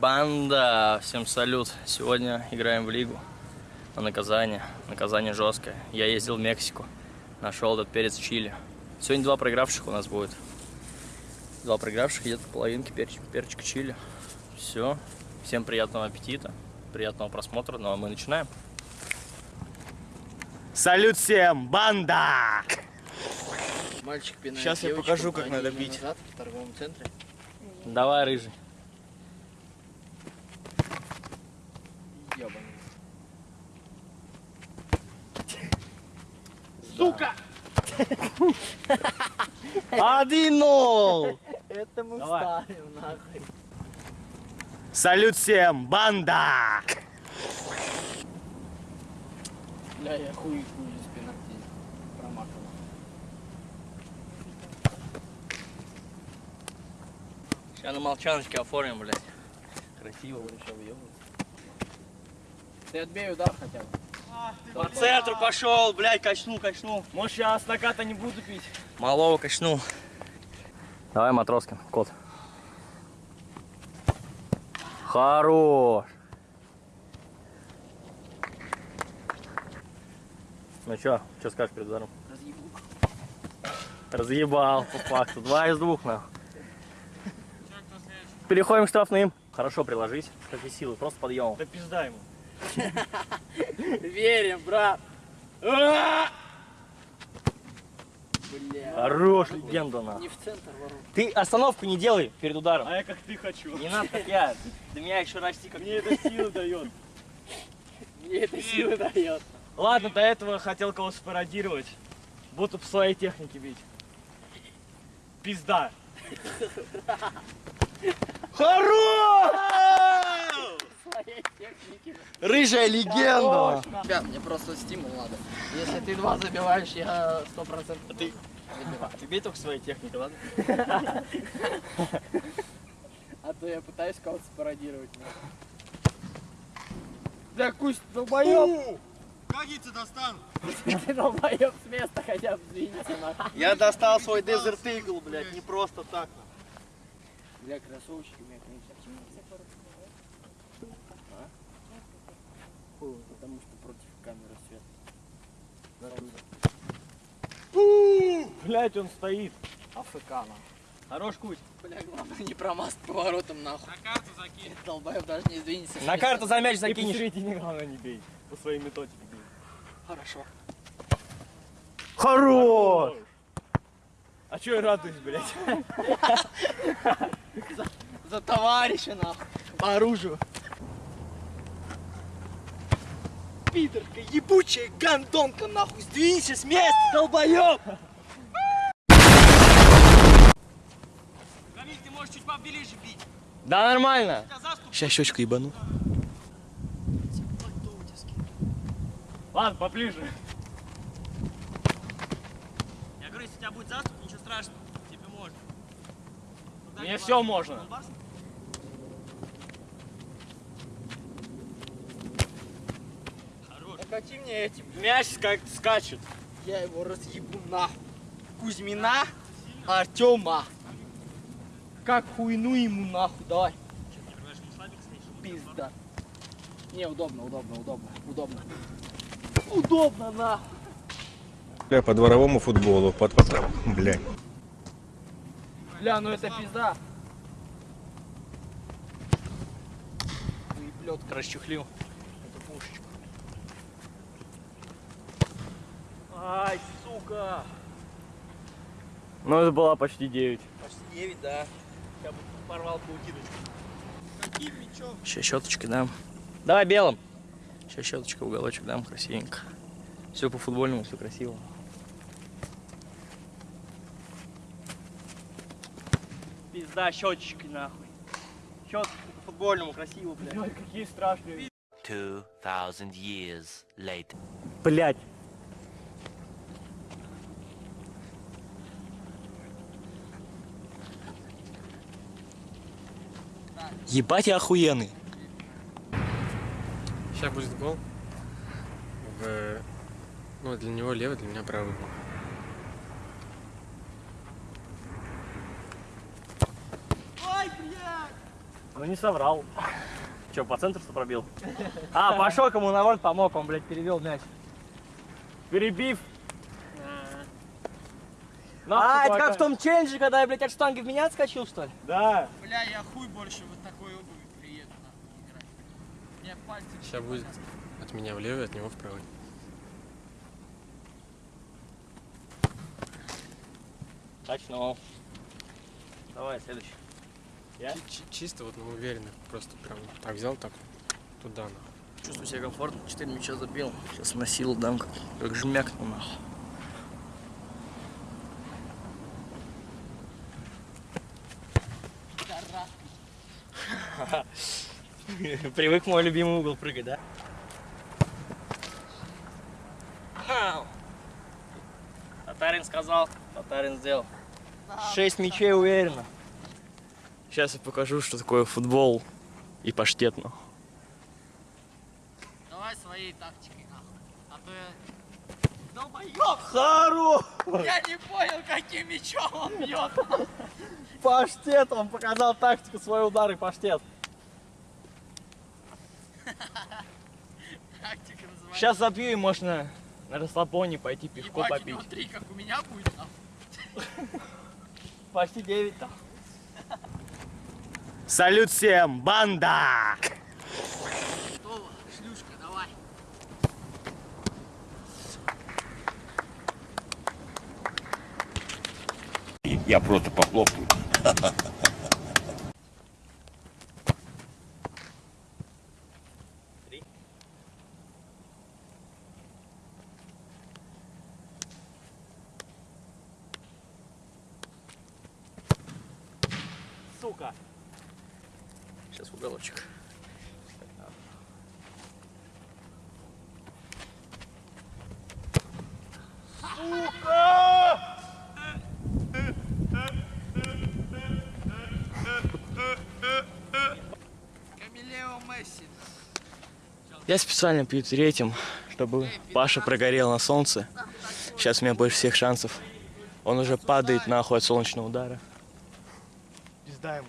Банда! Всем салют! Сегодня играем в лигу. На наказание. Наказание жесткое. Я ездил в Мексику. Нашел этот перец чили. Сегодня два проигравших у нас будет. Два проигравших едут по половинке перч, перчика чили. Все. Всем приятного аппетита. Приятного просмотра. Ну а мы начинаем. Салют всем, банда! Мальчик пинает Щас я покажу, как надо бить. Назад, в торговом центре. Давай, рыжий. Ёбаный. Сука! Один нол! Это мы Давай. вставим, нахуй. Салют всем, банда! Бля, я хуй хуй из пенальти промахал. Сейчас на молчаночке оформим, блядь. Красиво. Еще въебывается. Ты отбей удар хотя бы. По центру пошел, блядь, качнул, качнул. Может, сейчас наката не буду пить? Малого качнул. Давай, Матроскин, кот. Хорош. Ну чё, что скажешь перед ударом? Разъебу. Разъебал, по факту. Два из двух, нахуй. Переходим к штрафным. Хорошо приложись. Какие силы, просто подъемом. Да пизда ему. Верим, брат. Бля. Хорош, легенда, нахуй. Не в центр ворот. Ты остановку не делай перед ударом. А я как ты хочу. Не надо, как я. До меня еще расти, как Мне это силы дает. Мне это силы дает. Ладно, до этого хотел кого спародировать. Буду по своей технике бить. Пизда. Хорош! Техники. Рыжая легенда. Ребят, мне просто стимул надо. Если ты два забиваешь, я сто процентов ты- забиваю. Ты бей только своей техникой, ладно? А то я пытаюсь кого-то спародировать. Да кусь, долбоёб! Как я тебя достану? Ты долбоёб с места хотя бы сдвинься нахуй. Я достал свой Desert Eagle, блядь, не просто так. Бля, кроссовочки у меня, конечно. Фу, потому что против камеры свет. Блять, он стоит. АФК нахуй. Хорош кусь. Бля, главное не промазать поворотом нахуй. На карту закинь. Долбоёб даже не сдвинется. На карту за мяч И закинешь. посередине главное не бей. По своей методике бей. Хорошо. Хорош! А чё я радуюсь, блядь? За товарища нахуй. По оружию. Пидорка, ебучая гандонка нахуй. Сдвинься с места, долбоёб. Камиль, ты можешь чуть поближе бить. Да нормально. Сейчас щечку ебану. Ладно, поближе. Я говорю, если у тебя будет заступ, ничего страшного. Тебе можно. Туда Мне не все можно. барс? Накати мне этим. Мяч ска- скачет. Я его разъебу нахуй. Кузьмина Артема. Как хуйну ему нахуй, давай. Пизда. Не, удобно, удобно, удобно, удобно. Удобно нахуй. Бля, по дворовому футболу, под, под... Бля. Бля, ну это пизда. Выеблет. Расчехлил эту пушечку. Ай, сука. Ну, это была почти 9. Почти 9, да. Я бы порвал паутиночку. Каким мячом? Сейчас щеточкой дам. Давай белым. Сейчас щеточкой в уголочек дам, красивенько. Все по футбольному, все красиво. Пизда щеточкой нахуй. Щеточкой по футбольному, красиво, блядь. Блядь, какие страшные. 2,000 years later. Блять. Ебать я охуенный. Сейчас будет гол. В... Ну, для него левый, для меня правый был. Ну не соврал. Че, по центру что пробил? А, пошел кому на ворот помог, он, блядь, перевел мяч. Перебив. А, это как в том челлендже, когда я, блядь, от штанги в меня отскочил, что ли? Да. Бля, я хуй больше вот такой обуви приеду нахуй играть. Мне пальцы... Сейчас будет от меня в левый, от него в правый. Точно. Давай, следующий. Я? Чи- Чисто вот, ну, уверенно. Просто прям так взял, так туда, нахуй. Чувствую себя комфортно, 4 мяча забил. Сейчас на силу дам, как, как жмякну нахуй. Привык мой любимый угол прыгать, да? Татарин сказал, Татарин сделал. Шесть мячей уверенно. Сейчас я покажу, что такое футбол и паштет, нахуй. Давай своей тактикой нахуй. А то я... Долбоёб! Хару! Я не понял, каким мечом он бьет. Паштет! Он показал тактику, свой удар и паштет. Тактика называется. Сейчас забью и можно на расслабоне пойти пешком Ебать, попить. три, как у меня будет нахуй. Почти 9 там. Салют всем, банда! Готово, шлюшка, давай. Я просто похлопаю. Я специально пью третьим, чтобы Паша прогорел на солнце. Сейчас у меня больше всех шансов. Он уже падает нахуй от солнечного удара. Пизда ему.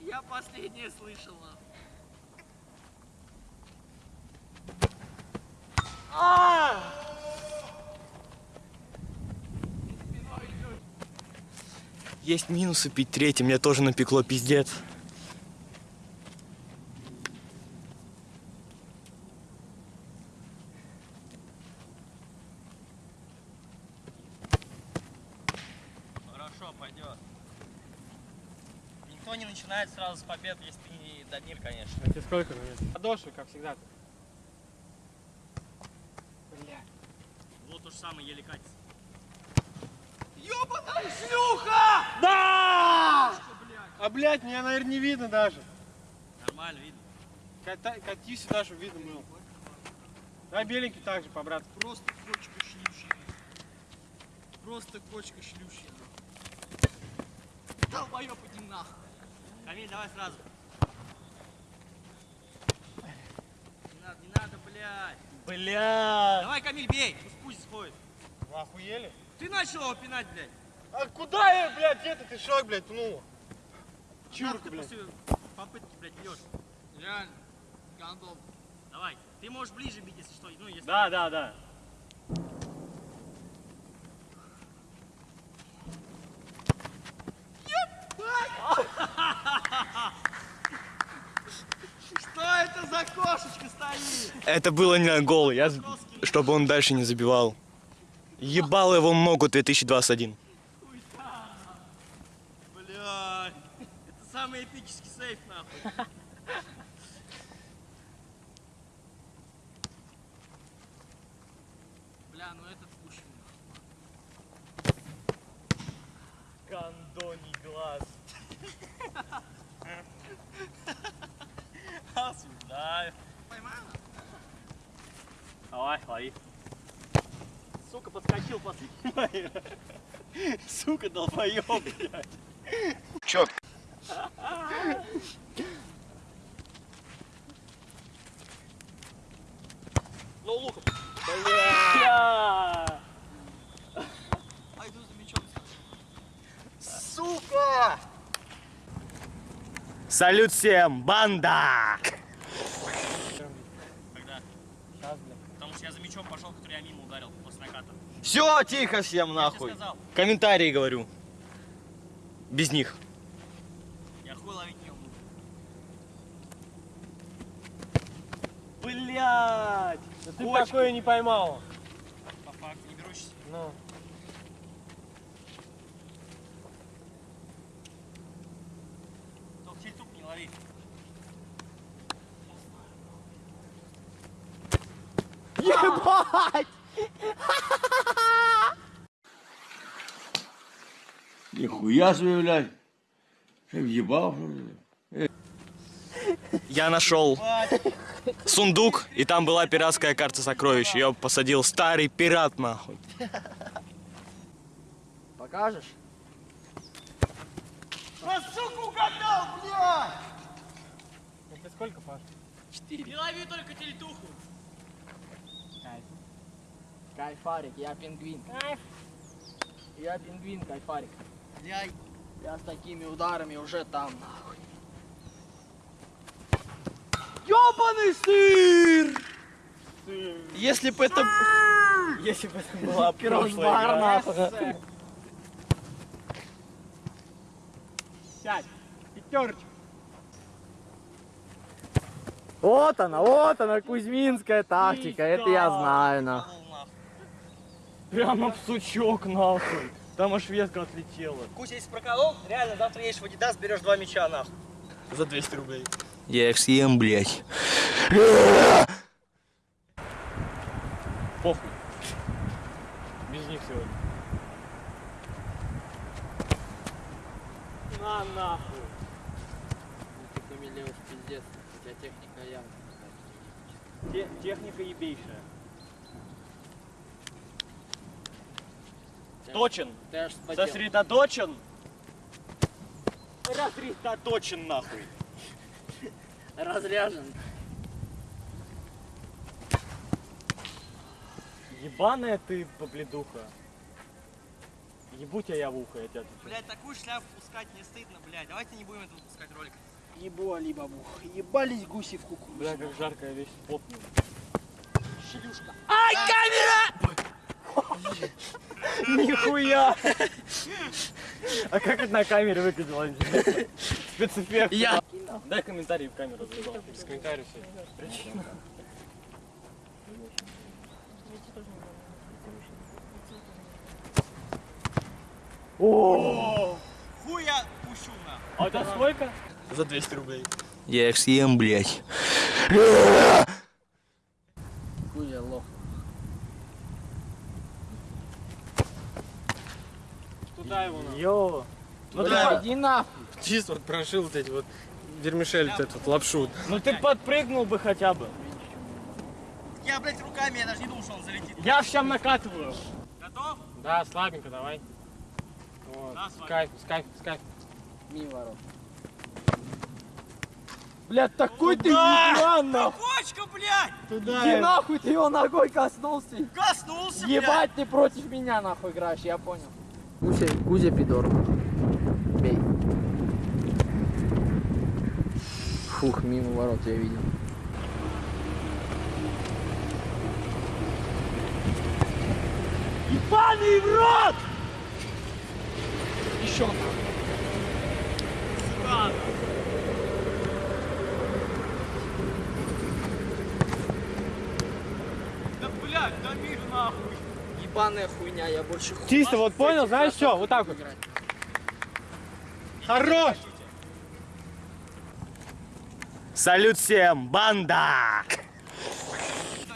Я последнее слышал. нахуй. Есть минусы пить третьим, мне тоже напекло пиздец. Хорошо, пойдет. Никто не начинает сразу с побед, если ты не Дамир, конечно. А тебе сколько на Подошвы, как всегда. Вот то же самое, еле катится. А, блядь, меня, наверное, не видно даже. Нормально, видно. Ката- Кати сюда, чтобы видно было. Дай беленький так же, по-братски. Просто кочка шлюши. Просто кочка шлюши. Долбоёб, иди нахуй. Камиль, давай сразу. Не надо, не надо, блядь. Бля. Давай, Камиль, бей, пусть пусть сходит. Вы охуели? Ты начал его пинать, блядь. А куда я, блядь, где-то ты шаг, блядь, пнула? Чурка, блядь. после попытки, блядь, бьешь. Реально. Гандон. Давай. Ты можешь ближе бить, если что. Ну, если... Да, да, да. Что это за кошечка стоит? Это было не гол, я, чтобы он дальше не забивал. Ебал его ногу 2021. Бля, это самый эпический сейф, нахуй. Бля, ну этот пущен. Кондоний глаз. Осуждаю. Поймаю? Давай, лови. Сука, подскочил после. Сука, долбоёб, блядь. Чё? Ну, луком. Бля. Пойду за мячом. Сука! Салют всем, банда! Когда? Потому что я за мячом пошел, который я мимо ударил после наката. Все, тихо всем нахуй. Комментарии говорю. Без них. я хуй ловить не умею. Блять! ты такое не поймал. По факту, не берущийся. Ну. Только тильтук не лови. Нихуя себе, блядь. Ты въебал, ли? Я нашел сундук, и там была пиратская карта сокровищ. Ее посадил старый пират, нахуй. Покажешь? Это сколько, Паш? Четыре. Не лови только тильтуху. Кайфарик, я пингвин. Кайф. Я пингвин, кайфарик. Я, я с такими ударами уже там, нахуй. Ёбаный сыр! Если бы это... Если бы это была Кроссбар, нахуй. Сядь, пятерочка. Вот она, вот она, кузьминская тактика, это я знаю, нахуй. Прямо в сучок, нахуй. Там аж ветка отлетела. Кузя, если проколол, реально завтра едешь в Адидас, берешь два мяча нахуй. За 200 рублей. Я их съем, блядь. Похуй. Без них сегодня. На нахуй. Ты хамелеешь, пиздец, у тебя техника явно. Те- техника ебейшая. Точен. Сосредоточен. Рассредоточен нахуй. Разряжен. Ебаная ты, побледуха. Ебу тебя я в ухо, я тебя отвечаю. Блядь, такую шляпу пускать не стыдно, блядь. Давайте не будем это выпускать ролик. Ебу алибабу. Ебались гуси в куку. Бля, как жарко, я весь потный. Шлюшка. Нихуя! А как это на камере выглядело? Спецэффект. Я. Дай комментарий в камеру. Без комментариев все. О! Хуй я пущу на. А это сколько? За 200 рублей. Я их съем, блядь. Туда его надо. Йо. Ну ты, иди нахуй. Чисто вот прошил вот эти вот вермишель, вот этот лапшу. ну ты подпрыгнул бы хотя бы. Я, блядь, руками, я даже не думал, что он залетит. Я всем накатываю. Готов? Да, слабенько, давай. Вот. Да, с слабенько. кайфом, с кайфом, с кайфом. Мимо ворот. Блядь, такой ты ебан, нахуй. Кочка, блядь! Иди нахуй, ты его ногой коснулся. Коснулся, блядь! Ебать, ты против меня нахуй играешь, я понял. Кузя, Кузя пидор. Бей. Фух, мимо ворот я видел. Ебаный в рот! Еще Да, блядь, да мир нахуй! Ебаная хуйня, я больше хуй. Чисто, вот понял, знаешь что? Вот так вот. Хорош! Салют всем, банда!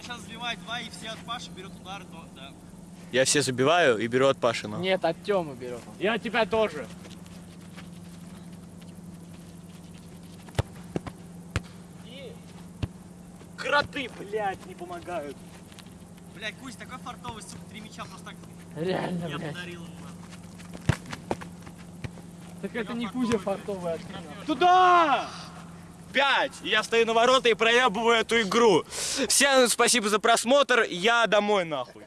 Сейчас забивает два, и все от Паши берет удар, то, да. Я все забиваю и беру от Паши, ну. Нет, от Тёмы берет. Я тебя тоже. И кроты, блядь, не помогают. Блядь, Кузь, такой фартовый, сука, три мяча просто так Реально, я блядь. подарил ему. нахуй. Так это не Кузя фартовый, а ты нахуй. Туда! Пять! Я стою на ворота и проебываю эту игру. Всем спасибо за просмотр, я домой нахуй.